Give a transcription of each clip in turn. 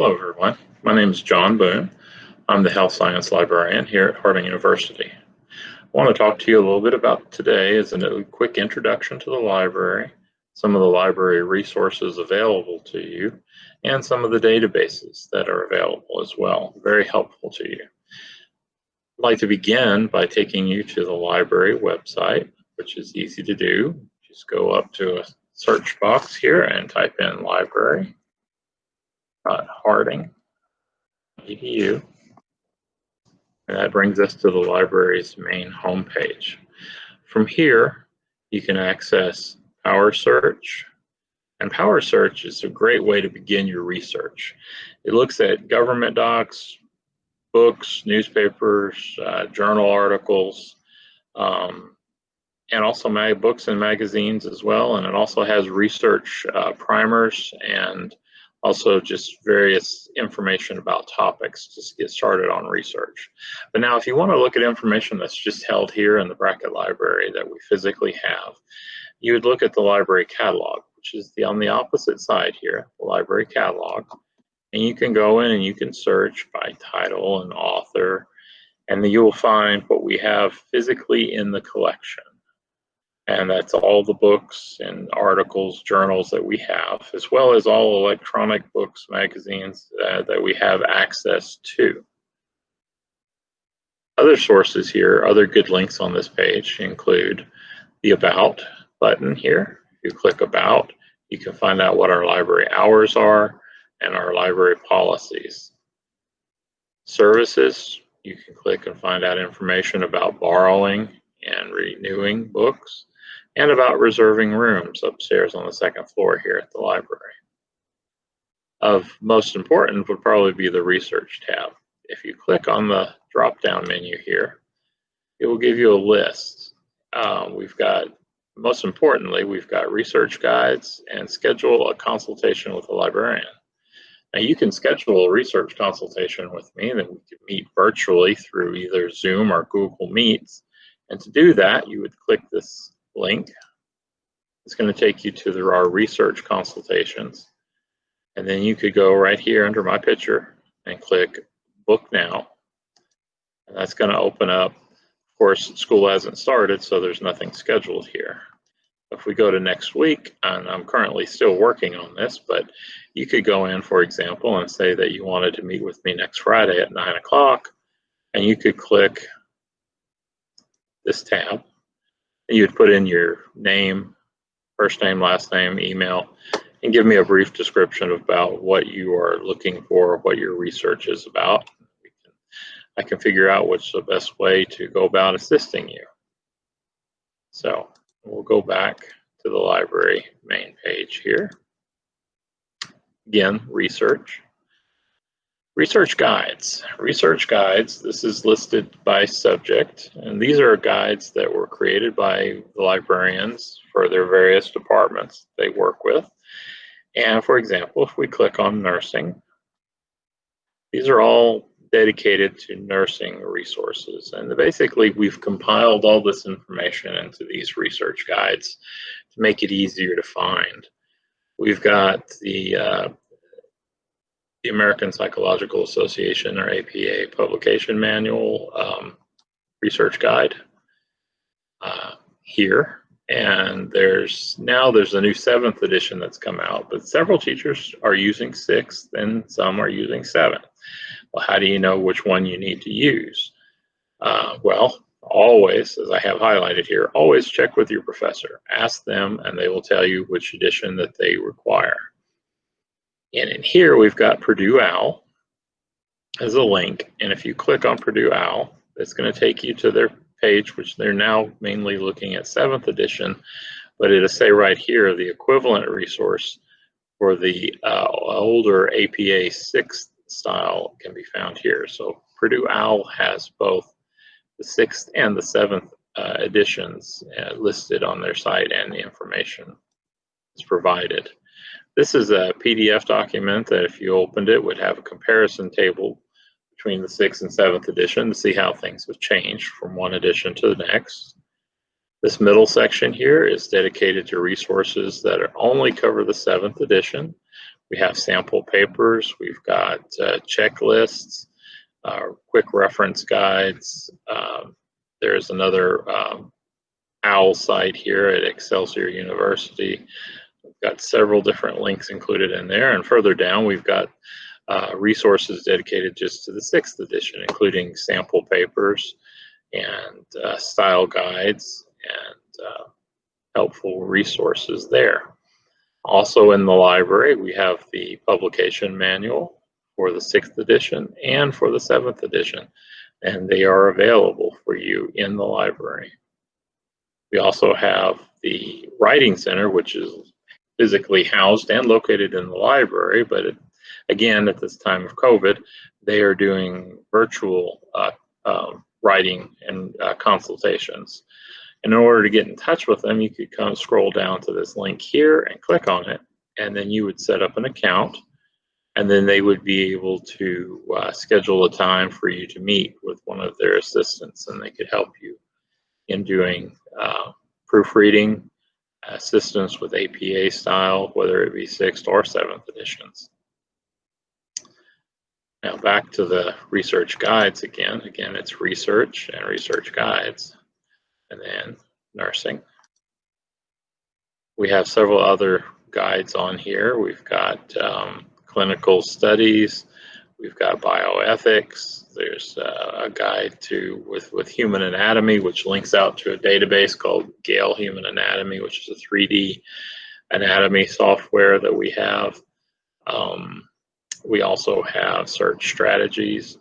Hello everyone, my name is John Boone. I'm the health science librarian here at Harding University. I want to talk to you a little bit about today as a quick introduction to the library, some of the library resources available to you, and some of the databases that are available as well, very helpful to you. I'd like to begin by taking you to the library website, which is easy to do. Just go up to a search box here and type in library Harding edu. And that brings us to the library's main homepage. From here, you can access Power Search. And Power Search is a great way to begin your research. It looks at government docs, books, newspapers, uh, journal articles, um, and also my books and magazines as well. And it also has research uh, primers and also just various information about topics to get started on research. But now if you want to look at information that's just held here in the Brackett Library that we physically have, you would look at the library catalog, which is the on the opposite side here, the library catalog. And you can go in and you can search by title and author, and then you will find what we have physically in the collection and that's all the books and articles, journals that we have, as well as all electronic books, magazines uh, that we have access to. Other sources here, other good links on this page include the About button here. You click About, you can find out what our library hours are and our library policies. Services, you can click and find out information about borrowing and renewing books and about reserving rooms upstairs on the second floor here at the library. Of most important would probably be the research tab. If you click on the drop down menu here, it will give you a list. Um, we've got, most importantly, we've got research guides and schedule a consultation with a librarian. Now you can schedule a research consultation with me that we can meet virtually through either Zoom or Google Meets. And to do that, you would click this link. It's going to take you to the, our research consultations. And then you could go right here under my picture and click book now. And that's going to open up. Of course, school hasn't started, so there's nothing scheduled here. If we go to next week, and I'm currently still working on this, but you could go in, for example, and say that you wanted to meet with me next Friday at 9 o'clock, and you could click this tab And you would put in your name, first name, last name, email, and give me a brief description about what you are looking for, what your research is about. I can figure out what's the best way to go about assisting you. So we'll go back to the library main page here. Again, research. Research guides. Research guides, this is listed by subject, and these are guides that were created by the librarians for their various departments they work with. And for example, if we click on nursing, these are all dedicated to nursing resources. And basically, we've compiled all this information into these research guides to make it easier to find. We've got the uh, the American Psychological Association or APA publication manual um, research guide uh, here. And there's now there's a new seventh edition that's come out, but several teachers are using sixth and some are using seventh. Well, how do you know which one you need to use? Uh, well, always, as I have highlighted here, always check with your professor. Ask them and they will tell you which edition that they require. And in here, we've got Purdue OWL as a link. And if you click on Purdue OWL, it's going to take you to their page, which they're now mainly looking at seventh edition, but it'll say right here, the equivalent resource for the uh, older APA sixth style can be found here. So Purdue OWL has both the sixth and the seventh uh, editions uh, listed on their site and the information is provided. This is a PDF document that if you opened it would have a comparison table between the sixth and seventh edition to see how things have changed from one edition to the next. This middle section here is dedicated to resources that only cover the seventh edition, We have sample papers. We've got uh, checklists, uh, quick reference guides. Um, there's another um, OWL site here at Excelsior University. Got several different links included in there. And further down, we've got uh, resources dedicated just to the sixth edition, including sample papers and uh, style guides and uh, helpful resources there. Also in the library, we have the publication manual for the sixth edition and for the seventh edition, and they are available for you in the library. We also have the Writing Center, which is physically housed and located in the library, but it, again, at this time of COVID, they are doing virtual uh, um, writing and uh, consultations. And in order to get in touch with them, you could come scroll down to this link here and click on it, and then you would set up an account, and then they would be able to uh, schedule a time for you to meet with one of their assistants, and they could help you in doing uh, proofreading, assistance with APA style, whether it be sixth or seventh editions. Now back to the research guides again. Again, it's research and research guides and then nursing. We have several other guides on here. We've got um, clinical studies, we've got bioethics, there's uh, a guide to with, with human anatomy, which links out to a database called Gale Human Anatomy, which is a 3D anatomy software that we have. Um, we also have search strategies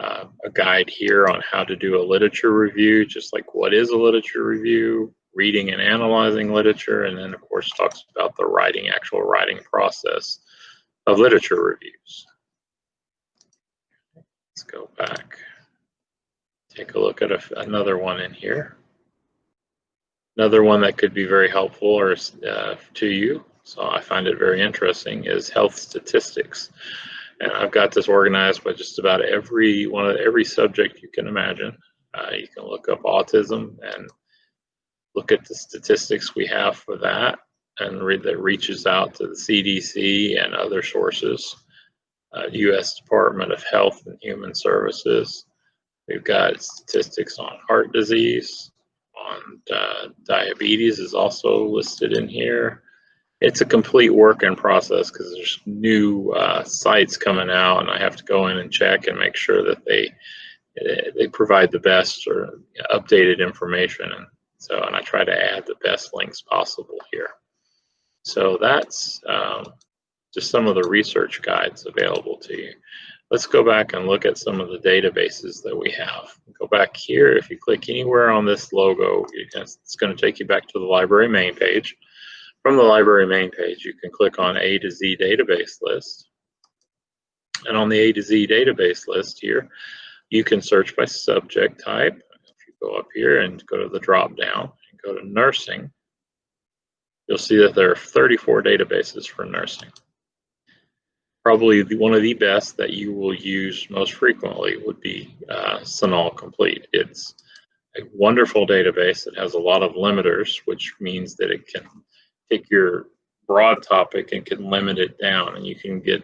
uh, a guide here on how to do a literature review, just like what is a literature review, reading and analyzing literature, and then of course talks about the writing, actual writing process of literature reviews. Let's go back. Take a look at a, another one in here. Another one that could be very helpful or uh, to you, so I find it very interesting, is health statistics and I've got this organized by just about every one of every subject you can imagine. Uh, you can look up autism and look at the statistics we have for that and read that reaches out to the CDC and other sources, uh, U.S. Department of Health and Human Services. We've got statistics on heart disease, on uh, diabetes is also listed in here it's a complete work in process because there's new uh, sites coming out and I have to go in and check and make sure that they they provide the best or updated information and so and I try to add the best links possible here. So that's um, just some of the research guides available to you. Let's go back and look at some of the databases that we have. Go back here. If you click anywhere on this logo, it's going to take you back to the library main page. From the library main page, you can click on A to Z database list. And on the A to Z database list here, you can search by subject type. If you go up here and go to the drop down and go to nursing, you'll see that there are 34 databases for nursing. Probably the, one of the best that you will use most frequently would be uh, CINAHL Complete. It's a wonderful database that has a lot of limiters, which means that it can take your broad topic and can limit it down and you can get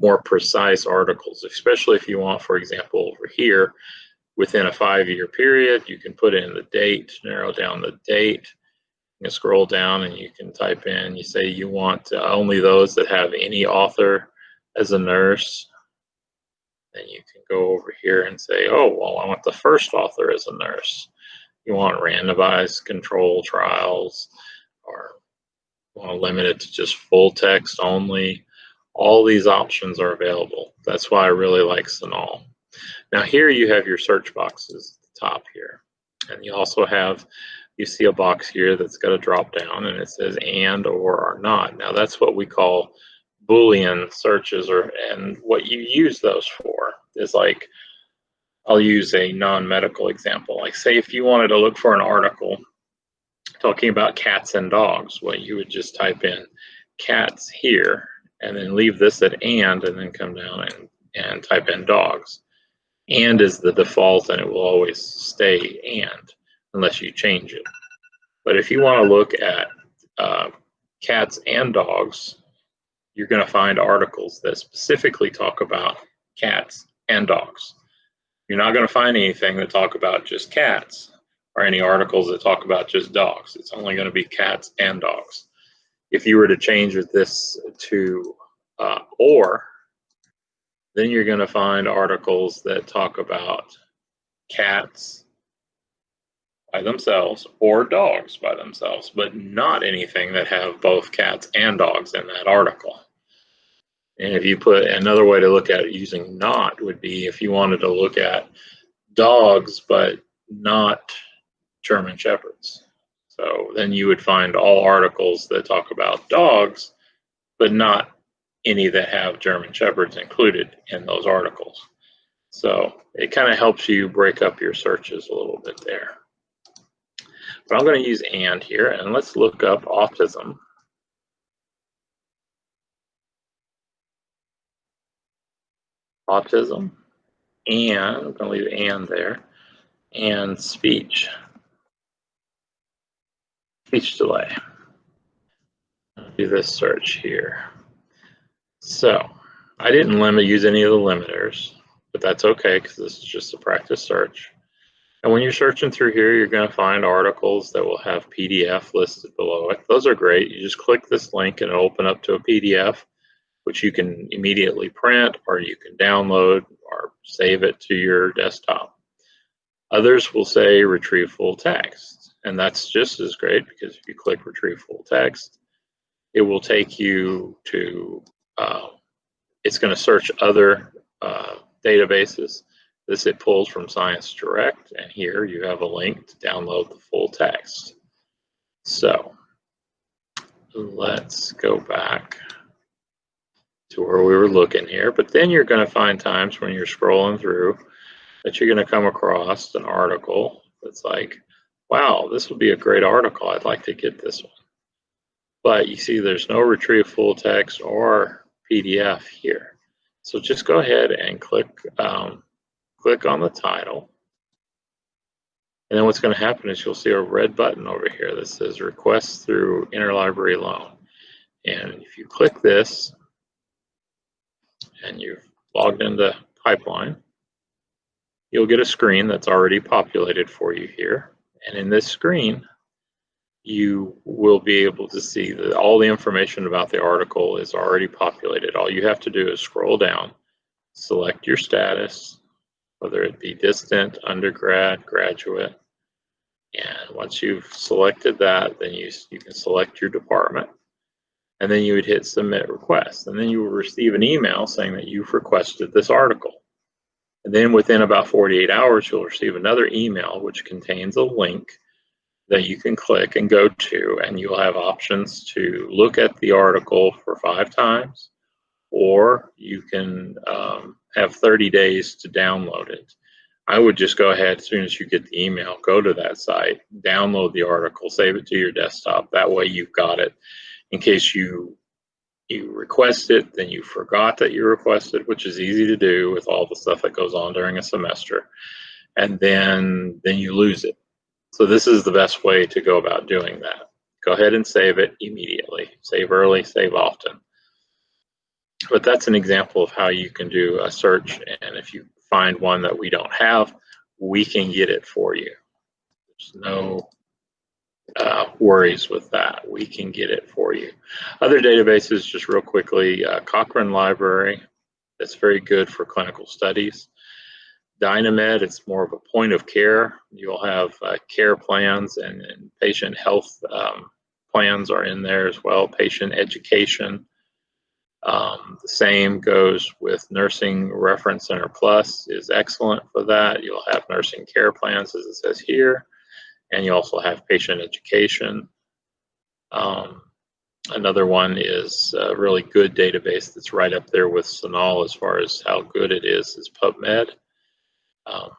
more precise articles, especially if you want, for example, over here, within a five-year period, you can put in the date, narrow down the date, you scroll down and you can type in, you say you want uh, only those that have any author as a nurse. Then you can go over here and say, oh, well, I want the first author as a nurse. You want randomized control trials or want to limit it to just full text only, all these options are available. That's why I really like CINAHL. Now here you have your search boxes at the top here. And you also have, you see a box here that's got a drop down and it says and or are not. Now that's what we call Boolean searches or and what you use those for is like, I'll use a non-medical example. Like say if you wanted to look for an article talking about cats and dogs, well, you would just type in cats here and then leave this at and and then come down and, and type in dogs. And is the default and it will always stay and unless you change it. But if you want to look at uh, cats and dogs, you're going to find articles that specifically talk about cats and dogs. You're not going to find anything that talk about just cats or any articles that talk about just dogs. It's only going to be cats and dogs. If you were to change this to uh, or, then you're going to find articles that talk about cats by themselves or dogs by themselves, but not anything that have both cats and dogs in that article. And if you put another way to look at it using not would be if you wanted to look at dogs, but not German Shepherds. So then you would find all articles that talk about dogs, but not any that have German Shepherds included in those articles. So it kind of helps you break up your searches a little bit there. But I'm going to use and here, and let's look up autism. Autism, and I'm going to leave and there, and speech. Speech delay. Do this search here. So I didn't limit use any of the limiters, but that's okay because this is just a practice search. And when you're searching through here, you're going to find articles that will have PDF listed below it. Those are great. You just click this link and it'll open up to a PDF, which you can immediately print or you can download or save it to your desktop. Others will say retrieve full text. And that's just as great because if you click retrieve full text, it will take you to uh, it's going to search other uh, databases. This it pulls from Science Direct, and here you have a link to download the full text. So let's go back to where we were looking here. But then you're going to find times when you're scrolling through that you're going to come across an article that's like, wow, this would be a great article. I'd like to get this one. But you see there's no retrieve full text or PDF here. So just go ahead and click, um, click on the title. And then what's going to happen is you'll see a red button over here that says request through interlibrary loan. And if you click this and you've logged into Pipeline, you'll get a screen that's already populated for you here. And in this screen, you will be able to see that all the information about the article is already populated. All you have to do is scroll down, select your status, whether it be distant, undergrad, graduate. And once you've selected that, then you, you can select your department. And then you would hit submit request. And then you will receive an email saying that you've requested this article. And then within about 48 hours, you'll receive another email which contains a link that you can click and go to, and you'll have options to look at the article for five times, or you can um, have 30 days to download it. I would just go ahead as soon as you get the email, go to that site, download the article, save it to your desktop. That way you've got it in case you you request it, then you forgot that you requested, which is easy to do with all the stuff that goes on during a semester. And then then you lose it. So this is the best way to go about doing that. Go ahead and save it immediately. Save early, save often. But that's an example of how you can do a search. And if you find one that we don't have, we can get it for you. There's no uh, worries with that. We can get it for you. Other databases, just real quickly, uh, Cochrane Library, that's very good for clinical studies. Dynamed, it's more of a point of care. You'll have uh, care plans and, and patient health um, plans are in there as well, patient education. Um, the same goes with Nursing Reference Center Plus is excellent for that. You'll have nursing care plans as it says here, and you also have patient education. Um, another one is a really good database that's right up there with CINAHL as far as how good it is is PubMed. Um,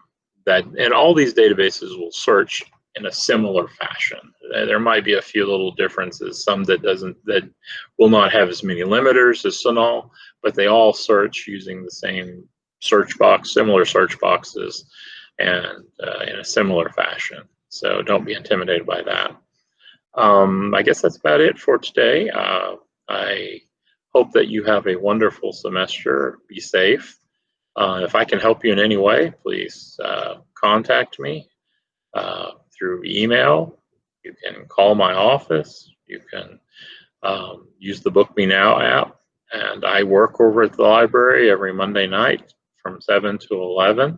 that and all these databases will search in a similar fashion. There might be a few little differences, some that doesn't that will not have as many limiters as CINAHL, but they all search using the same search box, similar search boxes, and uh, in a similar fashion. So don't be intimidated by that. Um, I guess that's about it for today. Uh, I hope that you have a wonderful semester. Be safe. Uh, if I can help you in any way, please uh, contact me uh, through email. You can call my office. You can um, use the Book Me Now app. And I work over at the library every Monday night from 7 to 11.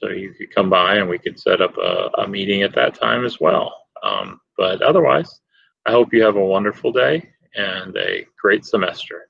So you could come by and we could set up a, a meeting at that time as well. Um, but otherwise, I hope you have a wonderful day and a great semester.